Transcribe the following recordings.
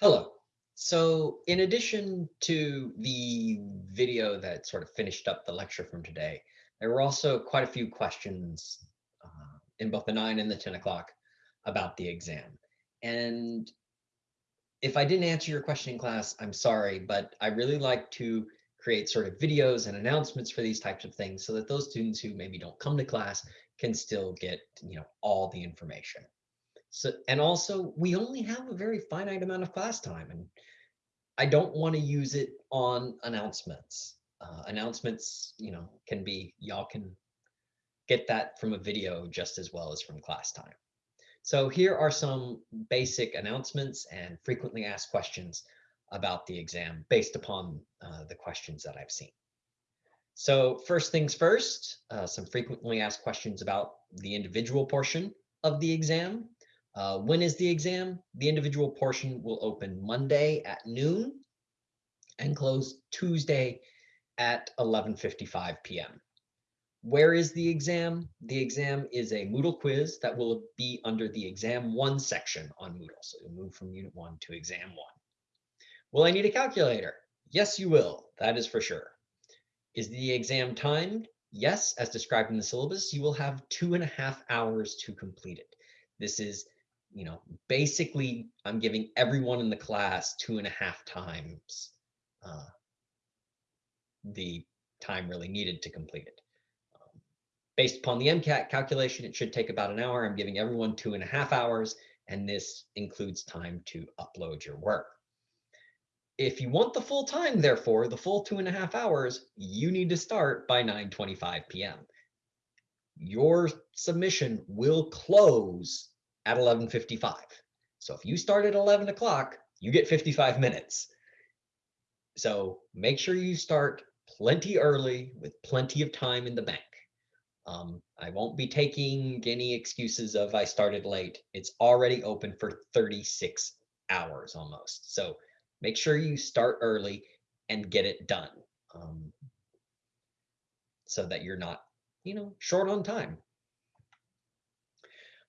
Hello. So in addition to the video that sort of finished up the lecture from today, there were also quite a few questions uh, in both the 9 and the 10 o'clock about the exam. And if I didn't answer your question in class, I'm sorry, but I really like to create sort of videos and announcements for these types of things so that those students who maybe don't come to class can still get you know all the information. So, and also we only have a very finite amount of class time and I don't want to use it on announcements. Uh, announcements, you know, can be, y'all can get that from a video just as well as from class time. So here are some basic announcements and frequently asked questions about the exam based upon uh, the questions that I've seen. So first things first, uh, some frequently asked questions about the individual portion of the exam. Uh, when is the exam? The individual portion will open Monday at noon and close Tuesday at 11.55 p.m. Where is the exam? The exam is a Moodle quiz that will be under the exam one section on Moodle. So you'll move from unit one to exam one. Will I need a calculator? Yes, you will. That is for sure. Is the exam timed? Yes, as described in the syllabus, you will have two and a half hours to complete it. This is you know, basically I'm giving everyone in the class two and a half times uh, the time really needed to complete it. Um, based upon the MCAT calculation, it should take about an hour. I'm giving everyone two and a half hours, and this includes time to upload your work. If you want the full time, therefore, the full two and a half hours, you need to start by 9.25 p.m. Your submission will close at 11.55. So if you start at 11 o'clock, you get 55 minutes. So make sure you start plenty early with plenty of time in the bank. Um, I won't be taking any excuses of I started late. It's already open for 36 hours almost. So make sure you start early and get it done um, so that you're not, you know, short on time.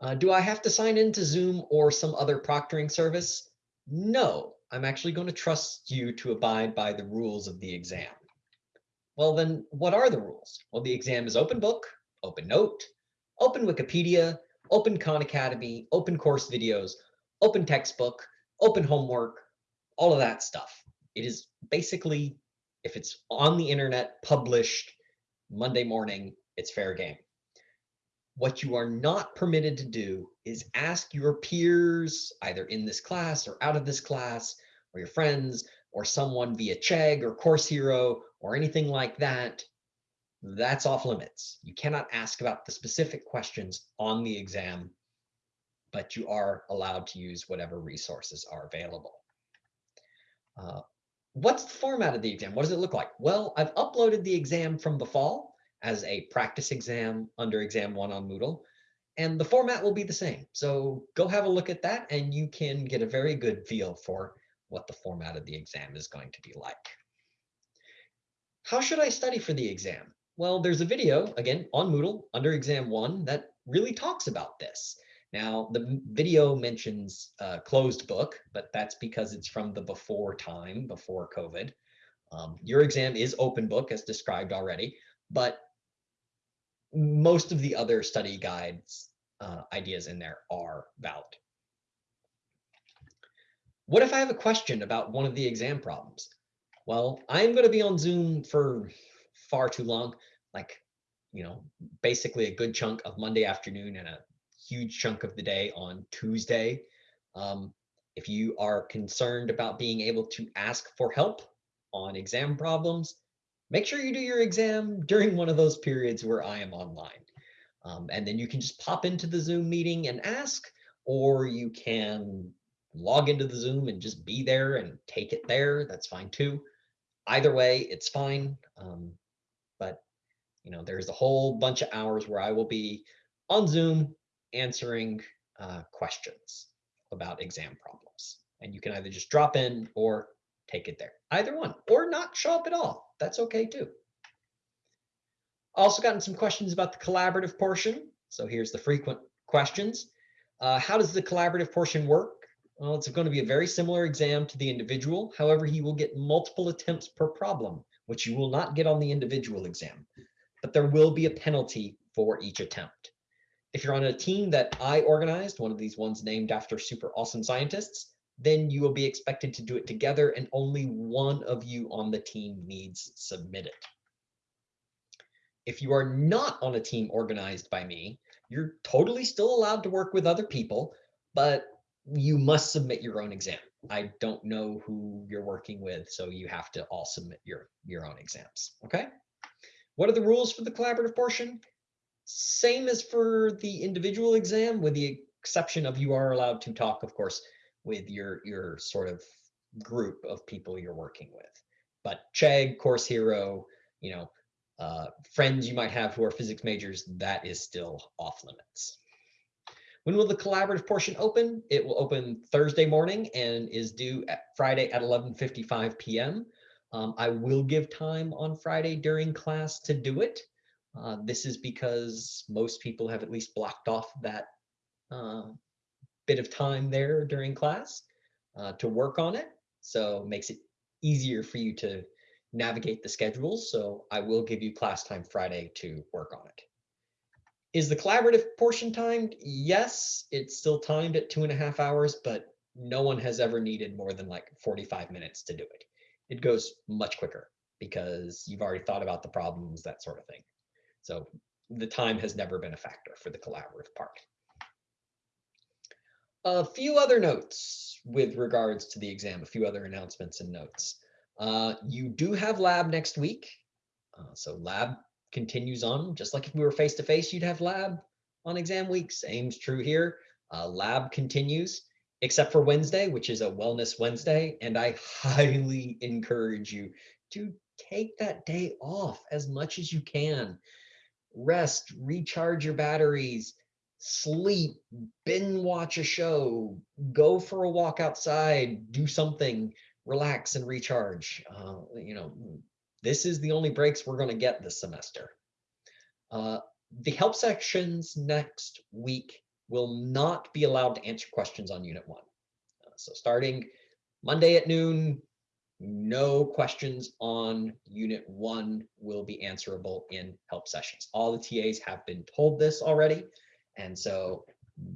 Uh, do I have to sign into Zoom or some other proctoring service? No, I'm actually going to trust you to abide by the rules of the exam. Well, then what are the rules? Well, the exam is open book, open note, open Wikipedia, open Khan Academy, open course videos, open textbook, open homework, all of that stuff. It is basically, if it's on the internet, published Monday morning, it's fair game. What you are not permitted to do is ask your peers, either in this class or out of this class, or your friends, or someone via Chegg or Course Hero or anything like that. That's off limits. You cannot ask about the specific questions on the exam, but you are allowed to use whatever resources are available. Uh, what's the format of the exam? What does it look like? Well, I've uploaded the exam from the fall as a practice exam under exam one on Moodle. And the format will be the same. So go have a look at that and you can get a very good feel for what the format of the exam is going to be like. How should I study for the exam? Well, there's a video, again, on Moodle under exam one that really talks about this. Now, the video mentions closed book, but that's because it's from the before time, before COVID. Um, your exam is open book as described already, but most of the other study guides uh, ideas in there are valid. What if I have a question about one of the exam problems? Well, I'm going to be on Zoom for far too long, like, you know, basically a good chunk of Monday afternoon and a huge chunk of the day on Tuesday. Um, if you are concerned about being able to ask for help on exam problems, make sure you do your exam during one of those periods where I am online. Um, and then you can just pop into the Zoom meeting and ask, or you can log into the Zoom and just be there and take it there. That's fine too. Either way, it's fine. Um, but you know, there's a whole bunch of hours where I will be on Zoom answering uh, questions about exam problems. And you can either just drop in or take it there. Either one, or not show up at all. That's okay too. Also gotten some questions about the collaborative portion. So here's the frequent questions. Uh, how does the collaborative portion work? Well, it's going to be a very similar exam to the individual. However, he will get multiple attempts per problem, which you will not get on the individual exam. But there will be a penalty for each attempt. If you're on a team that I organized, one of these ones named after super awesome scientists, then you will be expected to do it together and only one of you on the team needs submit it. If you are not on a team organized by me, you're totally still allowed to work with other people, but you must submit your own exam. I don't know who you're working with, so you have to all submit your, your own exams, okay? What are the rules for the collaborative portion? Same as for the individual exam, with the exception of you are allowed to talk, of course, with your, your sort of group of people you're working with. But Chegg, Course Hero, you know, uh, friends you might have who are physics majors, that is still off limits. When will the collaborative portion open? It will open Thursday morning and is due at Friday at 11.55 p.m. Um, I will give time on Friday during class to do it. Uh, this is because most people have at least blocked off that uh, bit of time there during class uh, to work on it. So makes it easier for you to navigate the schedules. So I will give you class time Friday to work on it. Is the collaborative portion timed? Yes, it's still timed at two and a half hours, but no one has ever needed more than like 45 minutes to do it. It goes much quicker because you've already thought about the problems, that sort of thing. So the time has never been a factor for the collaborative part. A few other notes with regards to the exam, a few other announcements and notes. Uh, you do have lab next week. Uh, so lab continues on, just like if we were face to face, you'd have lab on exam week. Same's true here. Uh, lab continues, except for Wednesday, which is a wellness Wednesday. And I highly encourage you to take that day off as much as you can. Rest, recharge your batteries, sleep, binge watch a show, go for a walk outside, do something, relax and recharge. Uh, you know, this is the only breaks we're going to get this semester. Uh, the help sections next week will not be allowed to answer questions on Unit 1. Uh, so starting Monday at noon, no questions on Unit 1 will be answerable in help sessions. All the TAs have been told this already, and so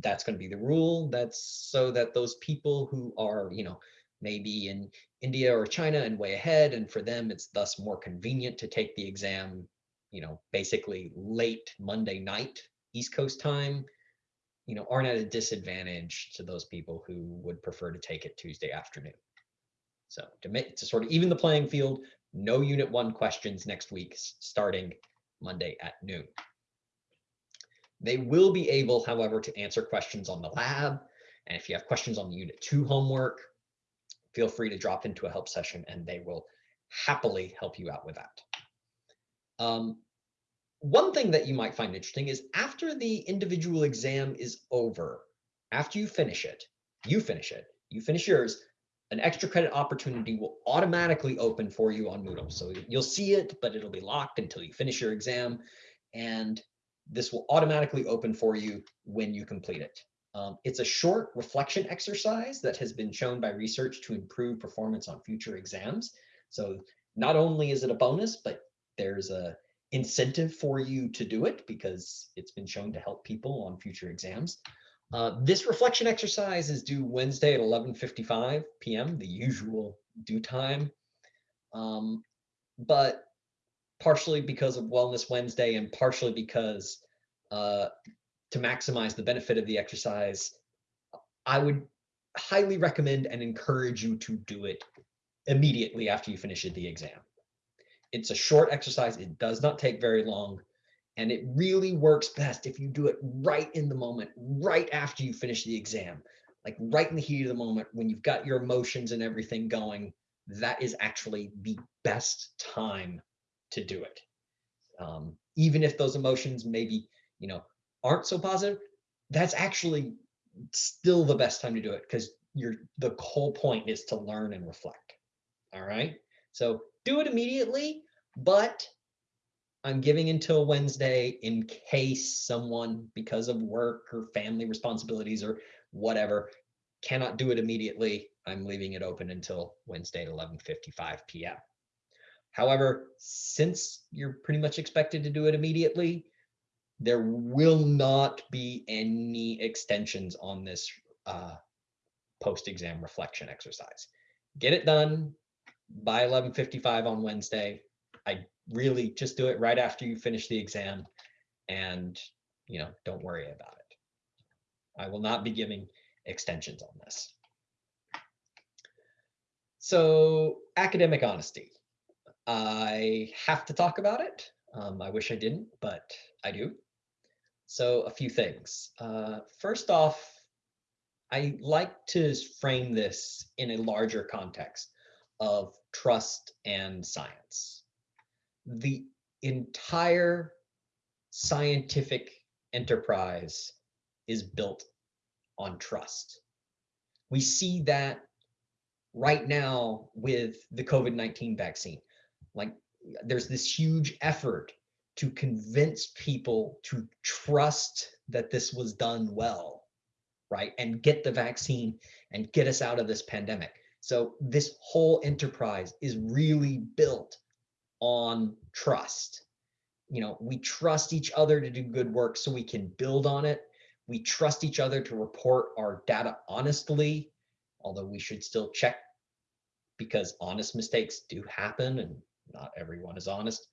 that's going to be the rule. That's so that those people who are, you know, maybe in India or China and way ahead. And for them, it's thus more convenient to take the exam, you know, basically late Monday night, East Coast time, you know, aren't at a disadvantage to those people who would prefer to take it Tuesday afternoon. So to make to sort of even the playing field, no unit one questions next week starting Monday at noon. They will be able, however, to answer questions on the lab. And if you have questions on the unit two homework, feel free to drop into a help session and they will happily help you out with that. Um, one thing that you might find interesting is after the individual exam is over, after you finish it, you finish it, you finish yours, an extra credit opportunity will automatically open for you on Moodle. So you'll see it, but it'll be locked until you finish your exam. And this will automatically open for you when you complete it. Um, it's a short reflection exercise that has been shown by research to improve performance on future exams. So not only is it a bonus, but there's a incentive for you to do it because it's been shown to help people on future exams. Uh, this reflection exercise is due Wednesday at 11.55 p.m., the usual due time. Um, but partially because of Wellness Wednesday and partially because uh, to maximize the benefit of the exercise, I would highly recommend and encourage you to do it immediately after you finish the exam. It's a short exercise. It does not take very long. And it really works best if you do it right in the moment, right after you finish the exam, like right in the heat of the moment when you've got your emotions and everything going. That is actually the best time to do it. Um, even if those emotions maybe, you know, aren't so positive, that's actually still the best time to do it because you're the whole point is to learn and reflect. All right. So do it immediately, but I'm giving until Wednesday in case someone, because of work or family responsibilities or whatever, cannot do it immediately, I'm leaving it open until Wednesday at 11.55 p.m. However, since you're pretty much expected to do it immediately, there will not be any extensions on this uh, post-exam reflection exercise. Get it done by 11.55 on Wednesday. I really just do it right after you finish the exam and, you know, don't worry about it. I will not be giving extensions on this. So academic honesty. I have to talk about it. Um, I wish I didn't, but I do. So a few things. Uh, first off, I like to frame this in a larger context of trust and science. The entire scientific enterprise is built on trust. We see that right now with the COVID-19 vaccine. Like there's this huge effort to convince people to trust that this was done well, right? And get the vaccine and get us out of this pandemic. So this whole enterprise is really built on trust. You know, we trust each other to do good work so we can build on it. We trust each other to report our data honestly, although we should still check because honest mistakes do happen and not everyone is honest.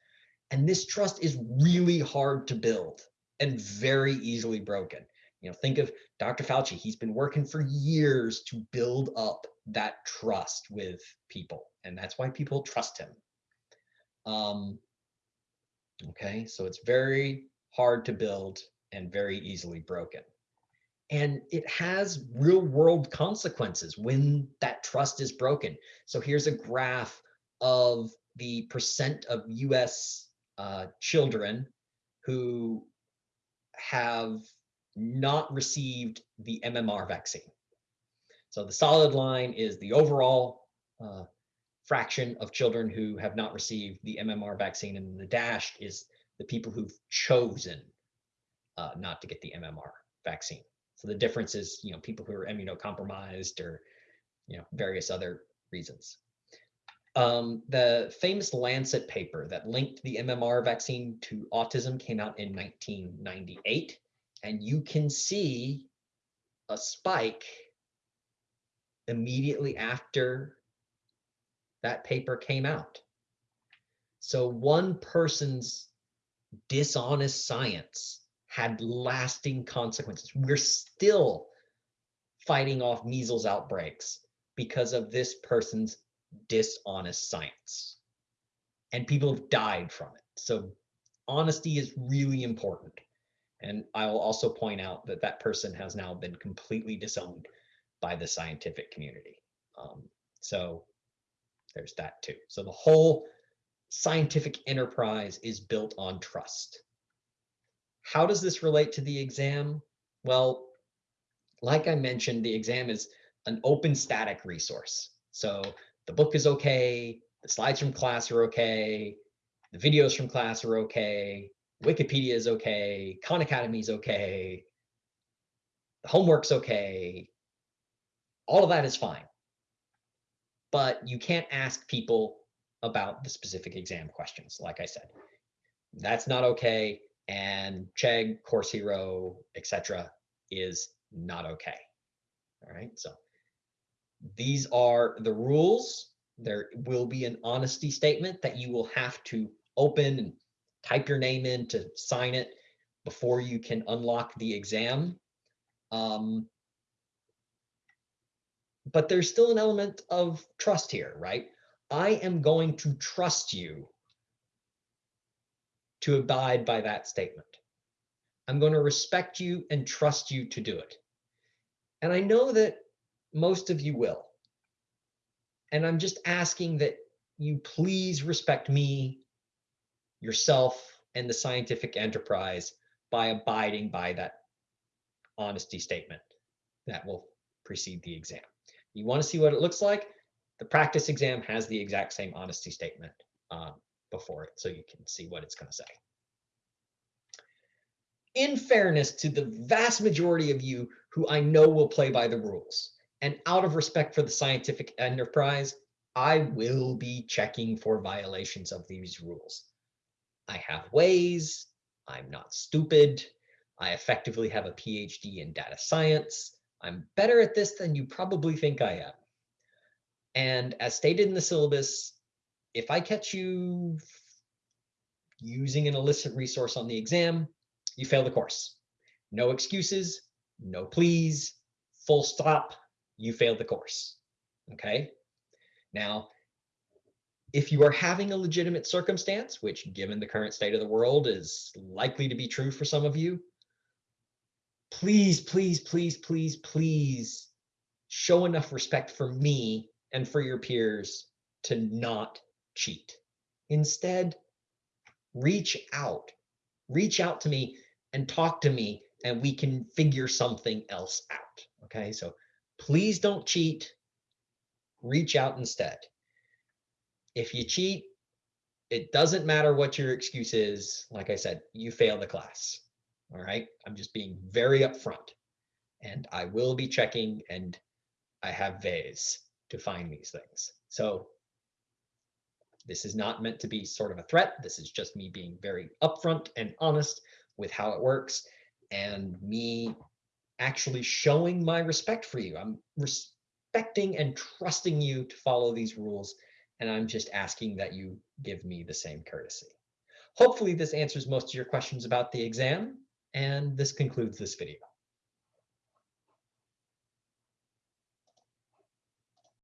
And this trust is really hard to build and very easily broken. You know, think of Dr. Fauci. He's been working for years to build up that trust with people. And that's why people trust him. Um, okay, so it's very hard to build and very easily broken. And it has real world consequences when that trust is broken. So here's a graph of the percent of US uh, children who have not received the MMR vaccine. So the solid line is the overall uh, fraction of children who have not received the MMR vaccine, and the dashed is the people who've chosen uh, not to get the MMR vaccine. So the difference is, you know, people who are immunocompromised or, you know, various other reasons. Um, the famous Lancet paper that linked the MMR vaccine to autism came out in 1998. And you can see a spike immediately after that paper came out. So one person's dishonest science had lasting consequences. We're still fighting off measles outbreaks because of this person's dishonest science. And people have died from it. So honesty is really important. And I will also point out that that person has now been completely disowned by the scientific community. Um, so there's that too. So the whole scientific enterprise is built on trust. How does this relate to the exam? Well, like I mentioned, the exam is an open static resource. So the book is okay, the slides from class are okay, the videos from class are okay, Wikipedia is okay, Khan Academy is okay, the homework's okay, all of that is fine. But you can't ask people about the specific exam questions, like I said. That's not okay. And Chegg, Course Hero, etc., is not okay. All right, so these are the rules. There will be an honesty statement that you will have to open and type your name in to sign it before you can unlock the exam. Um, but there's still an element of trust here, right? I am going to trust you to abide by that statement. I'm going to respect you and trust you to do it. And I know that most of you will. And I'm just asking that you please respect me, yourself, and the scientific enterprise by abiding by that honesty statement that will precede the exam. You want to see what it looks like? The practice exam has the exact same honesty statement um, before it, so you can see what it's going to say. In fairness to the vast majority of you who I know will play by the rules, And out of respect for the scientific enterprise, I will be checking for violations of these rules. I have ways, I'm not stupid, I effectively have a PhD in data science, I'm better at this than you probably think I am. And as stated in the syllabus, if I catch you using an illicit resource on the exam, you fail the course. No excuses, no please, full stop, you failed the course. Okay. Now, if you are having a legitimate circumstance, which given the current state of the world is likely to be true for some of you, please, please, please, please, please show enough respect for me and for your peers to not cheat. Instead, reach out, reach out to me and talk to me and we can figure something else out. Okay, so please don't cheat. Reach out instead. If you cheat, it doesn't matter what your excuse is. Like I said, you fail the class. All right, I'm just being very upfront and I will be checking and I have ways to find these things. So this is not meant to be sort of a threat. This is just me being very upfront and honest with how it works and me actually showing my respect for you. I'm respecting and trusting you to follow these rules. And I'm just asking that you give me the same courtesy. Hopefully this answers most of your questions about the exam. And this concludes this video.